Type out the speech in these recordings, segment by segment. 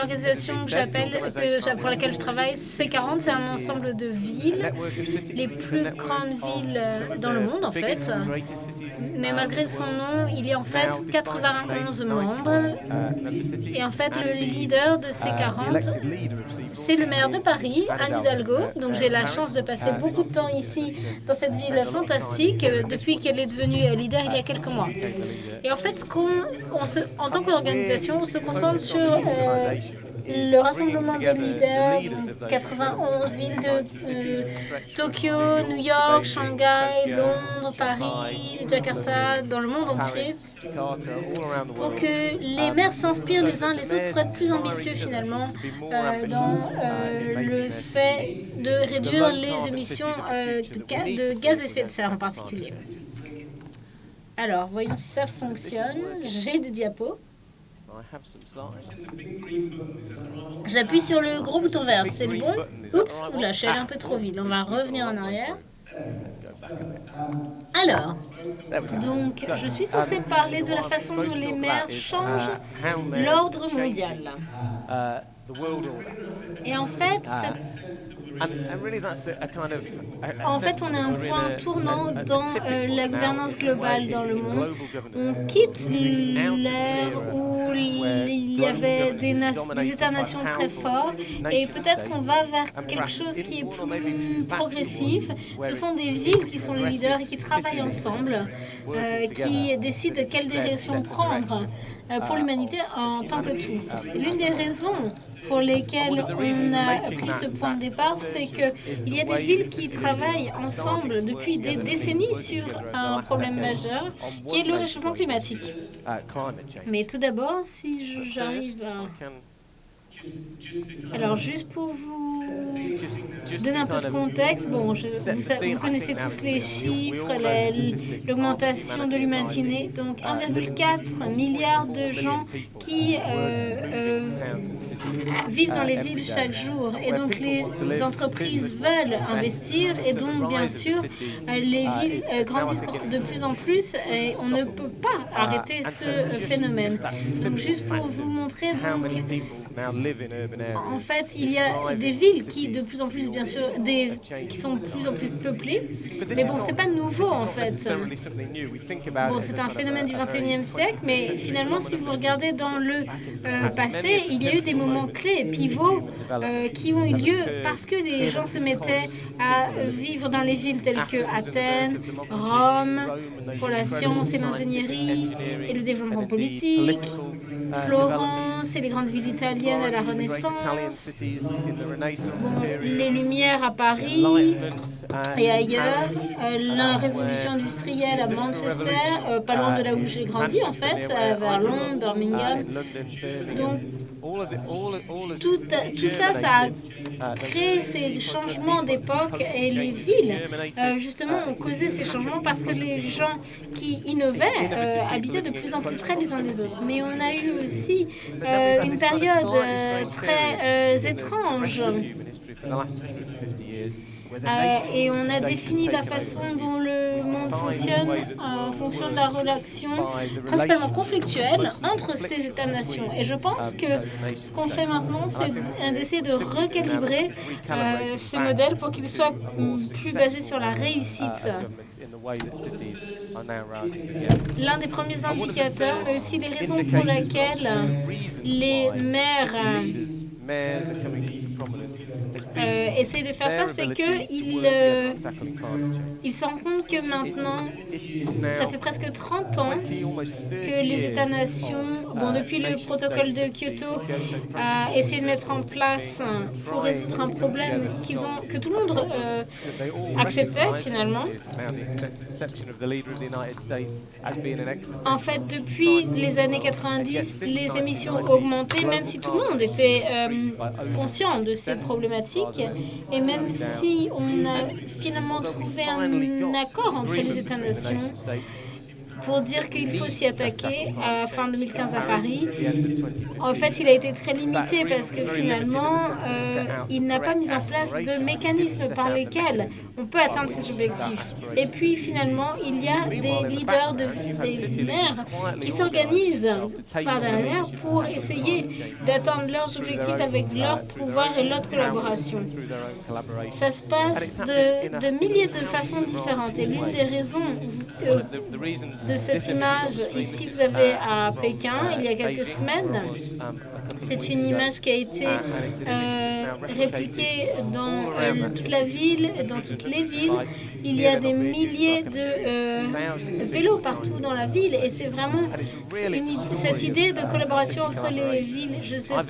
l'organisation que j'appelle, que- pour laquelle je travaille, C40, c'est un ensemble de villes, les plus grandes villes euh, dans le monde en fait. Mais malgré son nom, il y a en fait 91 membres. Et en fait, le leader de ces 40, c'est le maire de Paris, Anne Hidalgo. Donc j'ai la chance de passer beaucoup de temps ici, dans cette ville fantastique, euh, depuis qu'elle est devenue euh, leader il y a quelques mois. Et en fait, ce on se- en tant qu'organisation, on se concentre sur euh, le rassemblement des leaders, donc 91 villes de euh, Tokyo, New York, Shanghai, Londres, Paris, Jakarta, dans le monde entier, pour que les maires s'inspirent les uns les autres pour être plus ambitieux finalement euh, dans euh, le fait de réduire les émissions euh, de gaz à effet de serre en particulier. Alors, voyons si ça fonctionne. J'ai des diapos. J'appuie sur le gros bouton vert, c'est bon Oups, oula, je suis allée un peu trop vite. On va revenir en arrière. Alors, donc, je suis censée parler de la façon dont les maires changent l'ordre mondial. Et en fait, c'est- en fait, on est un point tournant dans euh, la gouvernance globale dans le monde. On quitte l'ère où il y avait des, États-nations très forts. Et peut-être qu'on va vers quelque chose qui est plus progressif. Ce sont des villes qui sont les leaders et qui travaillent ensemble, euh, qui décident quelle direction prendre pour l'humanité en tant que tout. L'une des raisons pour lesquelles on a pris ce point de départ, c'est qu'il y a des villes qui travaillent ensemble depuis des décennies sur un problème majeur qui est le réchauffement climatique. Mais tout d'abord, si j'arrive à... Alors, juste pour vous donner un peu de contexte, bon, je- vous, vous connaissez tous les chiffres, la- l'augmentation de l'humanité, donc 1,4 milliard de gens qui euh, euh, vivent dans les villes chaque jour. Et donc les entreprises veulent investir. Et donc bien sûr euh, les villes euh, grandissent de plus en plus et on ne peut pas arrêter ce phénomène. Donc juste pour vous montrer donc en fait, il y a des villes qui, de plus en plus, bien sûr, des, qui sont de plus en plus peuplées. Mais bon, c'est pas nouveau, en fait. Bon, c'est un phénomène du 21e siècle, mais finalement, si vous regardez dans le euh, passé, il y a eu des moments clés, pivots, euh, qui ont eu lieu parce que les gens se mettaient à vivre dans les villes telles que Athènes, Rome, pour la science et l'ingénierie et le développement politique, Florence et les grandes villes italiennes à la Renaissance, bon, les Lumières à Paris et ailleurs, euh, la révolution industrielle à Manchester, euh, pas loin de là où j'ai grandi en fait, euh, vers Londres, Birmingham. Donc tout, tout ça, ça a créé ces changements d'époque et les villes, euh, justement, ont causé ces changements parce que les gens qui innovaient euh, habitaient de plus en plus près les uns des autres. Mais on a eu aussi euh, une période euh, très euh, étrange. Euh, et on a défini la façon dont le monde fonctionne en fonction de la relation principalement conflictuelle entre ces États-nations. Et je pense que ce qu'on fait maintenant, c'est d'essayer de recalibrer euh, ce modèle pour qu'il soit plus basé sur la réussite. L'un des premiers indicateurs, mais aussi les raisons pour lesquelles les maires euh, essayent de faire ça, c'est qu'ils euh, ils se rendent compte que maintenant, ça fait presque 30 ans que les États-nations, bon, depuis le protocole de Kyoto, a essayé de mettre en place pour résoudre un problème qu'ils ont, que tout le monde euh, acceptait finalement. En fait, depuis les années 90, les émissions ont augmenté, même si tout le monde était euh, conscient de ces problématiques, et même si on a finalement trouvé un accord entre les États-nations, pour dire qu'il faut s'y attaquer à fin 2015 à Paris. En fait, il a été très limité parce que finalement, euh, il n'a pas mis en place de mécanismes par lesquels on peut atteindre ces objectifs. Et puis finalement, il y a des leaders de, des maires qui s'organisent par derrière pour essayer d'atteindre leurs objectifs avec leur pouvoir et leur collaboration. Ça se passe de, milliers de façons différentes. Et l'une des raisons euh, de cette image, ici vous avez à Pékin, il y a quelques semaines, c'est une image qui a été euh, répliquée dans euh, toute la ville, dans toutes les villes. Il y a des milliers de euh, vélos partout dans la ville et c'est vraiment cette idée de collaboration entre les villes. Je suis à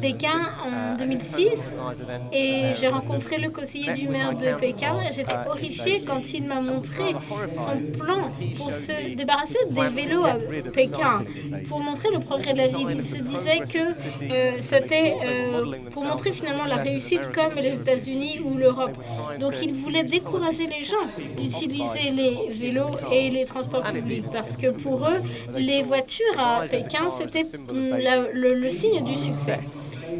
Pékin en 2006 et j'ai rencontré le conseiller du maire de Pékin. J'étais horrifiée quand il m'a montré son plan pour se débarrasser des vélos à Pékin, pour montrer le progrès de la ville. Il se disait que euh, c'était euh, pour montrer finalement la réussite comme les États-Unis ou l'Europe. Donc il voulait décourager les gens d'utiliser les vélos et les transports publics parce que pour eux, les voitures à Pékin, c'était le, signe du succès.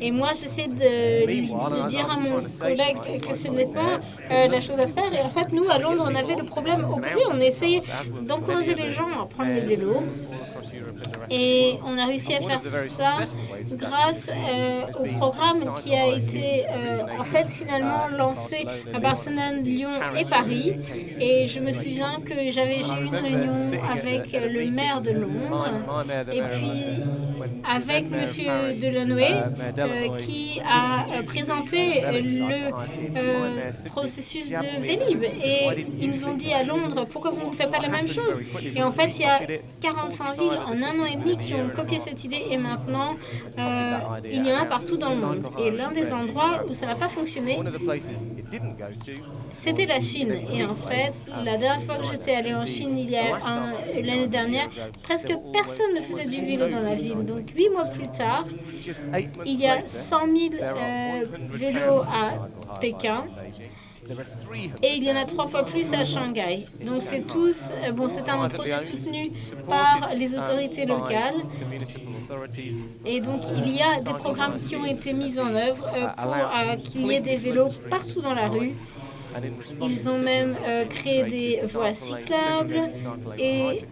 Et moi, j'essaie de, dire à mon collègue que ce n'est pas euh, la chose à faire. Et en fait, nous, à Londres, on avait le problème opposé. On essayait d'encourager les gens à prendre les vélos. Et on a réussi à faire ça grâce euh, au programme qui a été euh, en fait finalement lancé à Barcelone, Lyon et Paris. Et je me souviens que j'avais eu une réunion avec le maire de Londres et puis avec M. Delanoë euh, qui a présenté le processus de Vélib. Et ils nous ont dit à Londres, pourquoi vous ne faites pas la même chose? Et en fait, il y a 45 villes en un an et demi qui ont copié cette idée et maintenant, euh, il y en a partout dans le monde. Et l'un des endroits où ça n'a pas fonctionné, c'était la Chine. Et en fait, la dernière fois que j'étais allée en Chine, il y a l'année dernière, presque personne ne faisait du vélo dans la ville. Donc, huit mois plus tard, il y a 100 000 euh, vélos à Pékin. Et il y en a trois fois plus à Shanghai. Donc c'est tous, euh, bon, c'est un projet soutenu par les autorités locales. Et donc il y a des programmes qui ont été mis en œuvre euh, pour qu'il y ait des vélos partout dans la rue. Ils ont même créé des voies cyclables et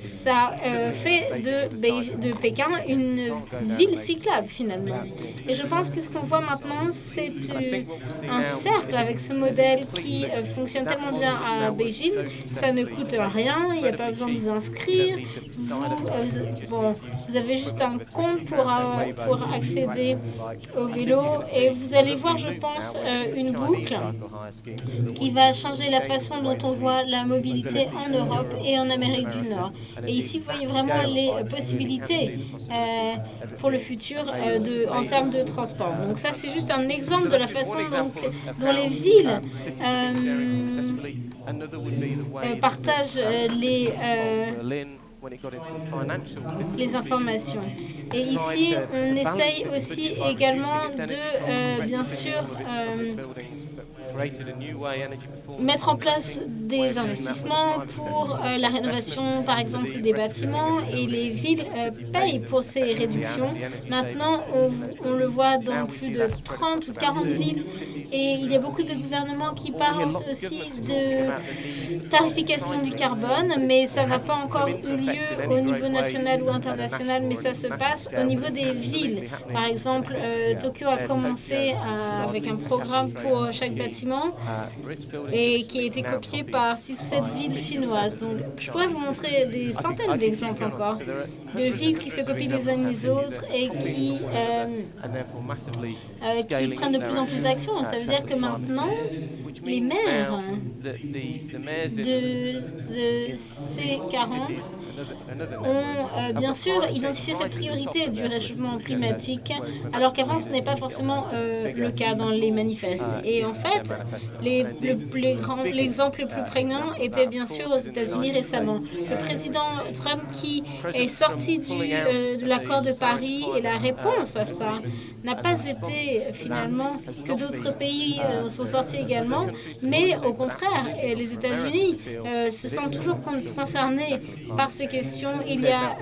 ça euh, fait de, de Pékin une ville cyclable finalement. Et je pense que ce qu'on voit maintenant, c'est euh, un cercle avec ce modèle qui euh, fonctionne tellement bien à Beijing. Ça ne coûte rien, il n'y a pas besoin de vous inscrire. Vous, avez juste un compte pour, pour accéder au vélo et vous allez voir, je pense, une boucle qui va changer la façon dont on voit la mobilité en Europe et en Amérique du Nord. Et ici, vous voyez vraiment les possibilités euh, pour le futur euh, en termes de transport. Donc ça, c'est juste un exemple de la façon dont, les villes euh, partagent les les informations. Et ici, on essaye aussi également de, bien sûr, mettre en place des investissements pour euh, la rénovation, par exemple, des bâtiments et les villes euh, payent pour ces réductions. Maintenant, on, le voit dans plus de 30 ou 40 villes et il y a beaucoup de gouvernements qui parlent aussi de tarification du carbone, mais ça n'a pas encore eu lieu au niveau national ou international, mais ça se passe au niveau des villes. Par exemple, euh, Tokyo a commencé avec un programme pour chaque bâtiment et qui a été copié par six ou sept villes chinoises. Donc, je pourrais vous montrer des centaines d'exemples encore de villes qui se copient les unes les autres et qui, euh, euh, qui prennent de plus en plus d'actions. Ça veut dire que maintenant, les maires de, de C40 ont euh, bien sûr identifié cette priorité du réchauffement climatique, alors qu'avant ce n'est pas forcément euh, le cas dans les manifestes. Et en fait, l'exemple le, plus prégnant était bien sûr aux États-Unis récemment. Le président Trump qui est sorti sortie de l'accord de Paris et la réponse à ça n'a pas été finalement que d'autres pays sont sortis également, mais au contraire, les États-Unis se sentent toujours concernés par ces questions. Il y a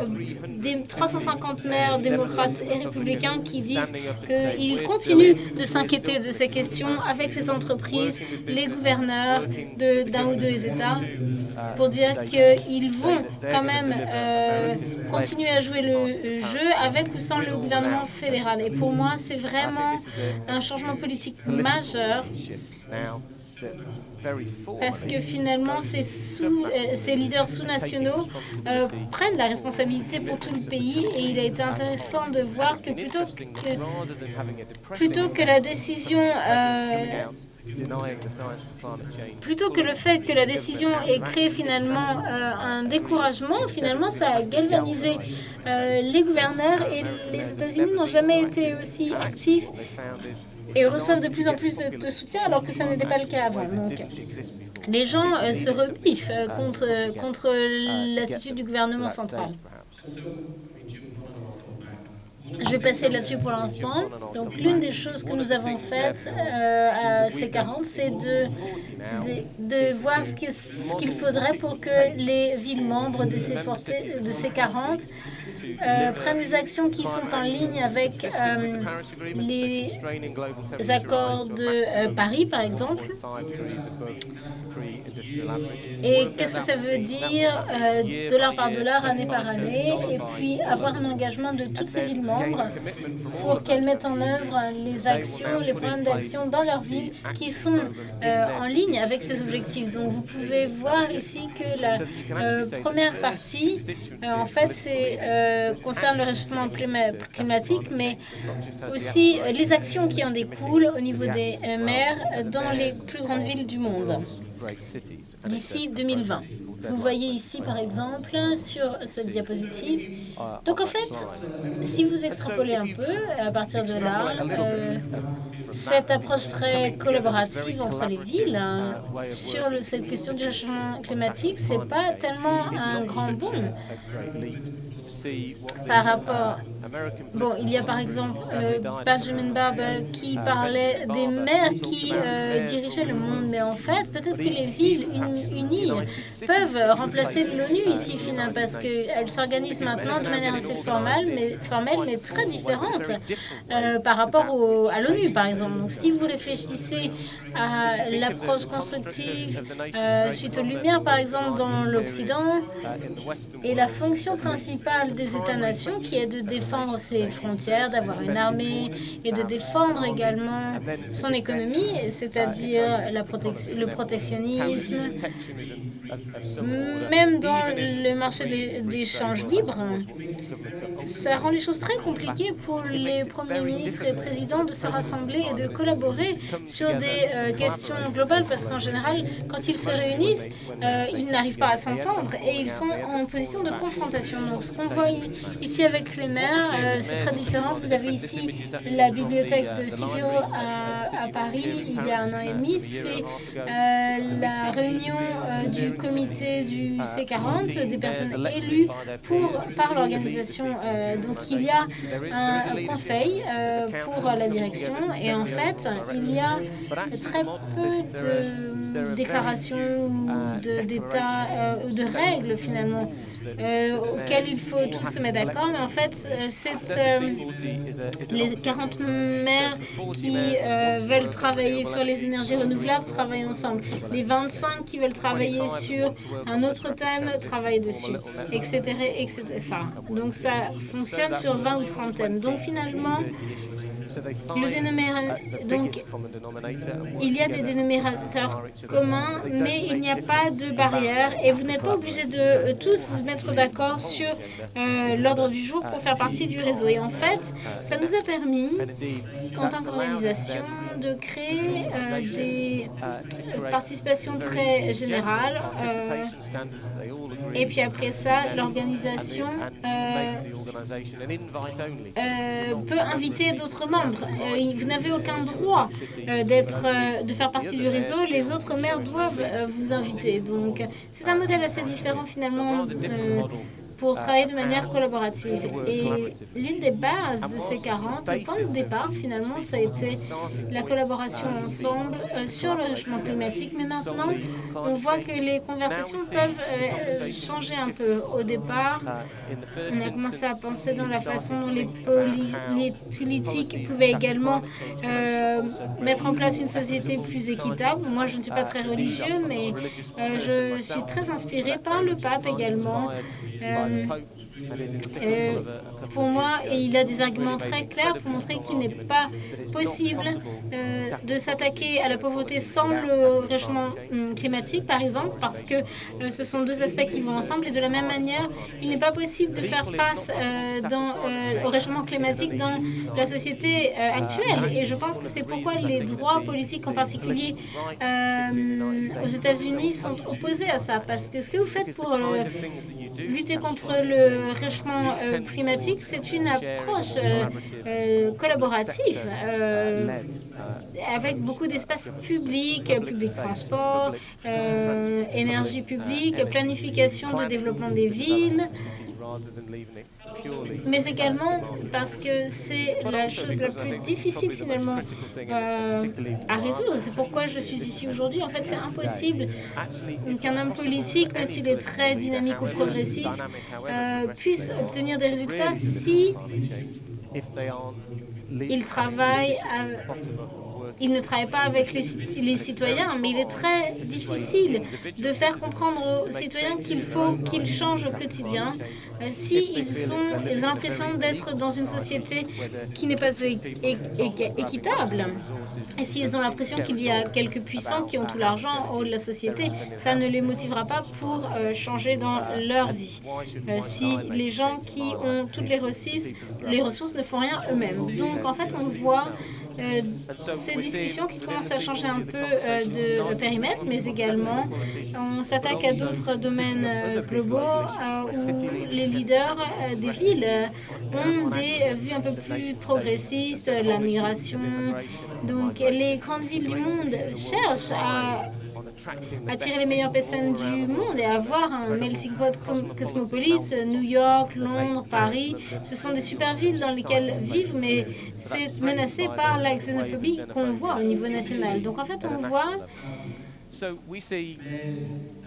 des 350 maires démocrates et républicains qui disent qu'ils continuent de s'inquiéter de ces questions avec les entreprises, les gouverneurs d'un ou deux États, pour dire qu'ils vont quand même euh, continuer à jouer le jeu avec ou sans le gouvernement fédéral. Et pour moi, c'est vraiment un changement politique majeur parce que finalement, ces, euh, leaders sous-nationaux euh, prennent la responsabilité pour tout le pays et il a été intéressant de voir que plutôt que, plutôt que la décision... Euh, plutôt que le fait que la décision ait créé finalement un découragement, finalement ça a galvanisé les gouverneurs et les États-Unis n'ont jamais été aussi actifs et reçoivent de plus en plus de, soutien alors que ça n'était pas le cas avant. Donc, les gens euh, se rebiffent euh, contre, contre l'attitude du gouvernement central. Je vais passer là-dessus pour l'instant. Donc, l'une des choses que nous avons faites euh, à C40, c'est de, de, voir ce qu'il faudrait pour que les villes membres de C40 euh, prennent des actions qui sont en ligne avec euh, les accords de euh, Paris, par exemple. Et qu'est-ce que ça veut dire, dollar par dollar, année par année, et puis avoir un engagement de toutes ces villes membres pour qu'elles mettent en œuvre les actions, les programmes d'action dans leur ville qui sont en ligne avec ces objectifs. Donc vous pouvez voir ici que la première partie, en fait, euh, concerne le réchauffement climatique, mais aussi euh, les actions qui en découlent au niveau des euh, maires dans les plus grandes villes du monde d'ici 2020. Vous voyez ici, par exemple, sur cette diapositive. Donc, en fait, si vous extrapolez un peu, à partir de là, cette approche très collaborative entre les villes hein, sur cette question du réchauffement climatique, c'est pas tellement un grand bond par rapport... Bon, il y a par exemple euh, Benjamin Barber qui parlait des maires qui euh, dirigeaient le monde, mais en fait, peut-être que les villes unies peuvent remplacer l'ONU ici, finalement, parce qu'elles s'organisent maintenant de manière assez formelle, mais, formelle, mais très différente euh, par rapport à l'ONU, par exemple. Donc, si vous réfléchissez à l'approche constructive suite aux Lumières, par exemple, dans l'Occident, et la fonction principale des États-nations qui est de défendre ses frontières, d'avoir une armée et de défendre également son économie, c'est-à-dire le protectionnisme, même dans le marché d'échange libre. Ça rend les choses très compliquées pour les premiers ministres et présidents de se rassembler et de collaborer sur des euh, questions globales parce qu'en général, quand ils se réunissent, euh, ils n'arrivent pas à s'entendre et ils sont en position de confrontation. Donc, ce qu'on voit ici avec les maires, euh, c'est très différent. Vous avez ici la bibliothèque de Civio à, à, Paris il y a un an et demi. C'est la réunion du comité du C40, des personnes élues pour, par l'organisation euh, donc il y a un conseil euh, pour la direction. Et en fait il y a très peu de déclarations d'état, euh, de règles finalement auxquelles il faut tous se mettre d'accord. Mais en fait, c'est les 40 maires qui veulent travailler sur les énergies renouvelables travaillent ensemble. Les 25 qui veulent travailler sur un autre thème travaillent dessus, etc. etc. Ça. Donc ça fonctionne sur 20 ou 30 thèmes. Donc finalement, le dénominateur, donc, il y a des dénominateurs communs, mais il n'y a pas de barrière et vous n'êtes pas obligé de euh, tous vous mettre d'accord sur euh, l'ordre du jour pour faire partie du réseau. Et en fait, ça nous a permis, en tant qu'organisation, de créer euh, des participations très générales. et puis après ça, l'organisation peut inviter d'autres membres euh, vous n'avez aucun droit euh, d'être, euh, de faire partie du réseau. Les autres maires doivent vous inviter. Donc, c'est un modèle assez différent finalement pour travailler de manière collaborative. Et l'une des bases de ces 40, le point de départ, finalement, ça a été la collaboration ensemble euh, sur le changement climatique. Mais maintenant, on voit que les conversations peuvent euh, changer un peu. Au départ, on a commencé à penser dans la façon dont les, les politiques pouvaient également euh, mettre en place une société plus équitable. Moi, je ne suis pas très religieux, mais je suis très inspirée par le pape également. Euh, pour moi, il a des arguments très clairs pour montrer qu'il n'est pas possible euh, de s'attaquer à la pauvreté sans le réchauffement hum, climatique, par exemple, parce que euh, ce sont deux aspects qui vont ensemble. Et de la même manière, il n'est pas possible de faire face au réchauffement climatique dans la société actuelle. Et je pense que c'est pourquoi les droits politiques, en particulier États-Unis, sont opposés à ça. Parce que ce que vous faites pour lutter contre le réchauffement euh, climatique, c'est une approche euh, euh, collaborative avec beaucoup d'espaces publics, public transport, énergie publique, planification de développement des villes, mais également parce que c'est la chose la plus difficile finalement euh, à résoudre. C'est pourquoi je suis ici aujourd'hui. En fait, c'est impossible qu'un homme politique, même s'il est très dynamique ou progressif, euh, puisse obtenir des résultats si il travaille à, il ne travaille pas avec les, citoyens, mais il est très difficile de faire comprendre aux citoyens qu'il faut qu'ils changent au quotidien euh, s'ils ils ont l'impression d'être dans une société qui n'est pas équitable. Et s'ils ont l'impression qu'il y a quelques puissants qui ont tout l'argent au haut de la société, ça ne les motivera pas pour euh, changer dans leur vie. Euh, si les gens qui ont toutes les ressources, les ressources ne font rien eux-mêmes. Donc, en fait, on voit euh, ces discussions qui commencent à changer un peu euh, de périmètre, mais également on s'attaque à d'autres domaines euh, globaux où les leaders des villes ont des vues un peu plus progressistes, la migration. Donc les grandes villes du monde cherchent à attirer les meilleures personnes du monde et avoir un melting pot cosmopolite, New York, Londres, Paris, ce sont des super villes dans lesquelles vivent, mais c'est menacé par la xénophobie qu'on voit au niveau national. Donc en fait, on voit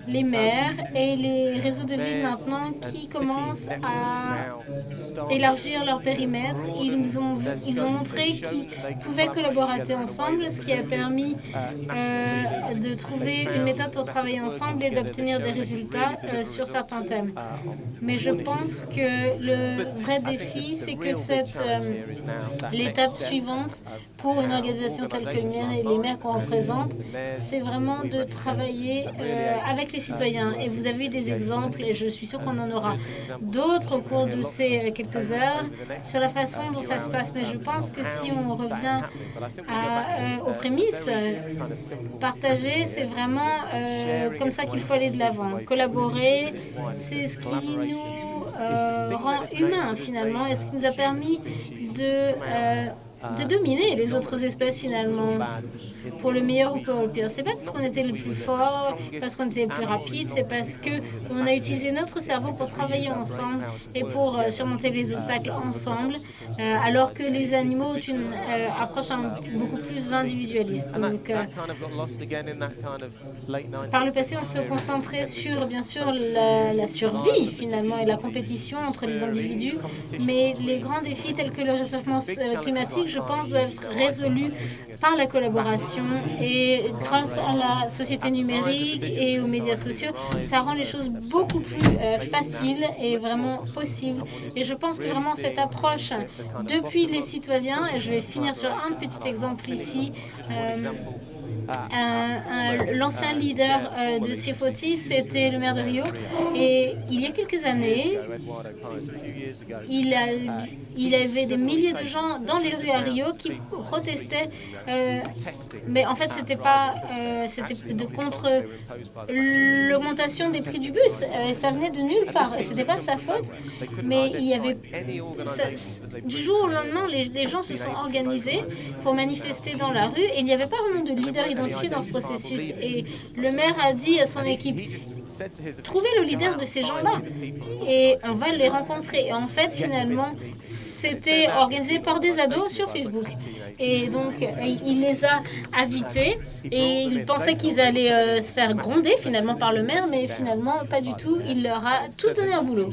les maires et les réseaux de villes maintenant qui commencent à élargir leur périmètre. Ils ont, ils ont montré qu'ils pouvaient collaborer ensemble, ce qui a permis euh, de trouver une méthode pour travailler ensemble et d'obtenir des résultats euh, sur certains thèmes. Mais je pense que le vrai défi, c'est que cette euh, l'étape suivante pour une organisation telle que le mien et les maires qu'on représente, c'est vraiment de travailler avec les citoyens. Et vous avez des exemples, et je suis sûre qu'on en aura d'autres au cours de ces quelques heures, sur la façon dont ça se passe. Mais je pense que si on revient euh, aux prémices, partager, c'est vraiment euh, comme ça qu'il faut aller de l'avant. Collaborer, c'est ce qui nous euh, rend humains, finalement, et ce qui nous a permis de de dominer les autres espèces finalement, pour le meilleur ou pour le pire. C'est pas parce qu'on était le plus fort, parce qu'on était le plus rapide, c'est parce que on a utilisé notre cerveau pour travailler ensemble et pour euh, surmonter les obstacles ensemble, euh, alors que les animaux ont une euh, approche beaucoup plus individualiste. Donc, par le passé, on se concentrait sur, bien sûr, la survie finalement et la compétition entre les individus, mais les grands défis tels que le réchauffement climatique, je pense, doivent être résolus par la collaboration et grâce à la société numérique et aux médias sociaux, ça rend les choses beaucoup plus euh, faciles et vraiment possibles. Et je pense que vraiment cette approche depuis les citoyens, et je vais finir sur un petit exemple ici, euh, L'ancien leader euh, de Sifoti, c'était le maire de Rio. Et il y a quelques années, il, a, avait des milliers de gens dans les rues à Rio qui protestaient. Euh, mais en fait, c'était pas, euh, de contre l'augmentation des prix du bus. ça venait de nulle part. Et c'était pas sa faute. Mais il y avait, du jour au lendemain, les gens se sont organisés pour manifester dans la rue. Et il n'y avait pas vraiment de leader leader identifié dans ce processus. Et le maire a dit à son équipe, Trouvez le leader de ces gens-là et on va les rencontrer. Et en fait, finalement, c'était organisé par des ados sur Facebook. Et donc, il les a invités et il pensait qu'ils allaient euh, se faire gronder finalement par le maire, mais finalement, pas du tout. Il leur a tous donné un boulot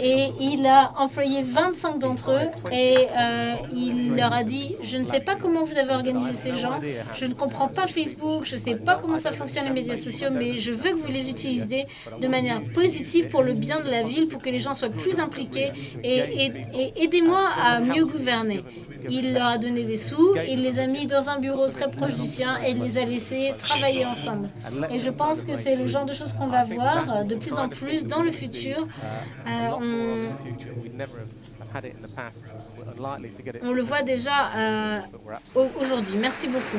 et il a employé 25 d'entre eux et euh, il leur a dit « Je ne sais pas comment vous avez organisé ces gens, je ne comprends pas Facebook, je ne sais pas comment ça fonctionne les médias sociaux, mais je veux que vous les utilisiez de manière positive pour le bien de la ville, pour que les gens soient plus impliqués et, et aidez-moi à mieux gouverner. » Il leur a donné des sous, il les a mis dans un bureau très proche du sien et il les a laissés travailler ensemble. Et je pense que c'est le genre de choses qu'on va voir de plus en plus dans le futur. Euh, on, le voit déjà euh, aujourd'hui. Merci beaucoup.